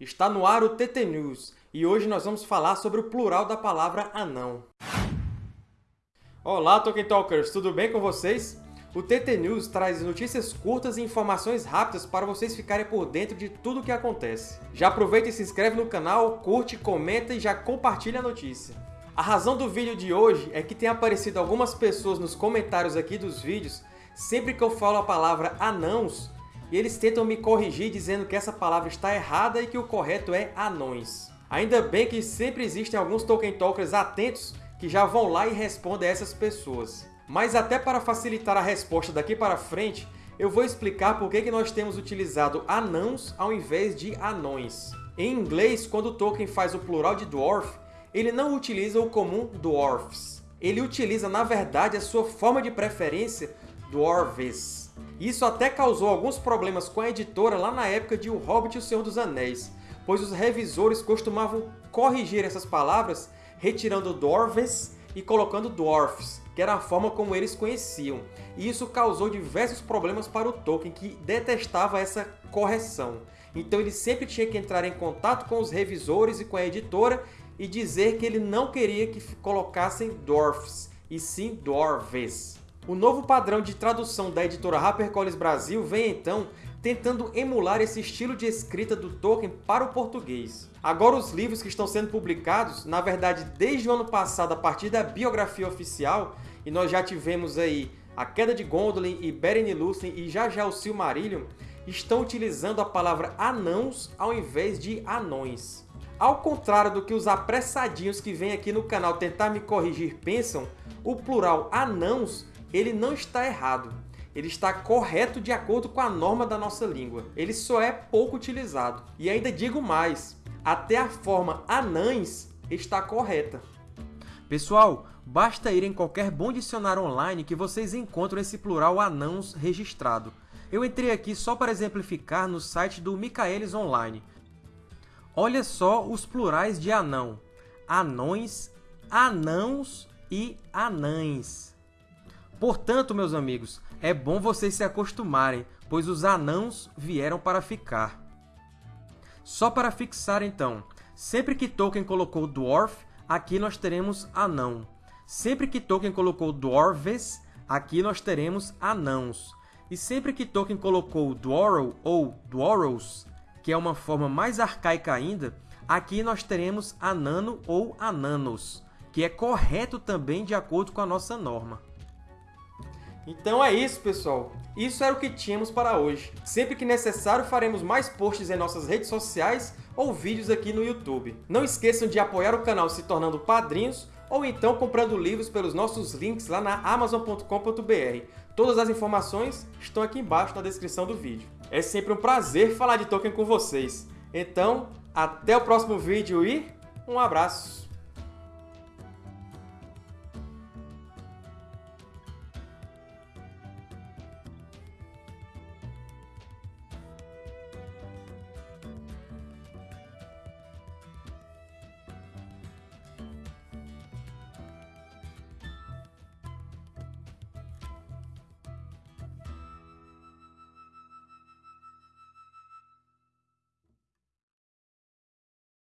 Está no ar o TT News, e hoje nós vamos falar sobre o plural da palavra anão. Olá, Tolkien Talkers! Tudo bem com vocês? O TT News traz notícias curtas e informações rápidas para vocês ficarem por dentro de tudo o que acontece. Já aproveita e se inscreve no canal, curte, comenta e já compartilha a notícia. A razão do vídeo de hoje é que tem aparecido algumas pessoas nos comentários aqui dos vídeos sempre que eu falo a palavra anãos, e eles tentam me corrigir dizendo que essa palavra está errada e que o correto é anões. Ainda bem que sempre existem alguns Tolkien Talkers atentos que já vão lá e respondem a essas pessoas. Mas até para facilitar a resposta daqui para frente, eu vou explicar por que nós temos utilizado anãos ao invés de anões. Em inglês, quando Tolkien faz o plural de dwarf, ele não utiliza o comum dwarfs. Ele utiliza, na verdade, a sua forma de preferência, dwarves. Isso até causou alguns problemas com a editora lá na época de O Hobbit e o Senhor dos Anéis, pois os revisores costumavam corrigir essas palavras retirando dwarves e colocando dwarfs, que era a forma como eles conheciam. E isso causou diversos problemas para o Tolkien, que detestava essa correção. Então ele sempre tinha que entrar em contato com os revisores e com a editora e dizer que ele não queria que colocassem dwarfs, e sim dwarves. O novo padrão de tradução da editora HarperCollins Brasil vem então tentando emular esse estilo de escrita do Tolkien para o português. Agora os livros que estão sendo publicados, na verdade desde o ano passado a partir da biografia oficial, e nós já tivemos aí A Queda de Gondolin e Beren e Lúthien e já já o Silmarillion, estão utilizando a palavra anãos ao invés de anões. Ao contrário do que os apressadinhos que vêm aqui no canal tentar me corrigir pensam, o plural anãos ele não está errado. Ele está correto de acordo com a norma da nossa língua. Ele só é pouco utilizado. E ainda digo mais, até a forma anães está correta. Pessoal, basta ir em qualquer bom dicionário online que vocês encontram esse plural anãos registrado. Eu entrei aqui só para exemplificar no site do Michaelis Online. Olha só os plurais de anão. Anões, anãos e anães. Portanto, meus amigos, é bom vocês se acostumarem, pois os anãos vieram para ficar. Só para fixar, então, sempre que Tolkien colocou dwarf, aqui nós teremos anão. Sempre que Tolkien colocou dwarves, aqui nós teremos anãos. E sempre que Tolkien colocou dwarrow ou dwarrows, que é uma forma mais arcaica ainda, aqui nós teremos anano ou ananos, que é correto também de acordo com a nossa norma. Então é isso, pessoal. Isso era o que tínhamos para hoje. Sempre que necessário, faremos mais posts em nossas redes sociais ou vídeos aqui no YouTube. Não esqueçam de apoiar o canal se tornando padrinhos ou então comprando livros pelos nossos links lá na Amazon.com.br. Todas as informações estão aqui embaixo na descrição do vídeo. É sempre um prazer falar de Tolkien com vocês. Então, até o próximo vídeo e um abraço!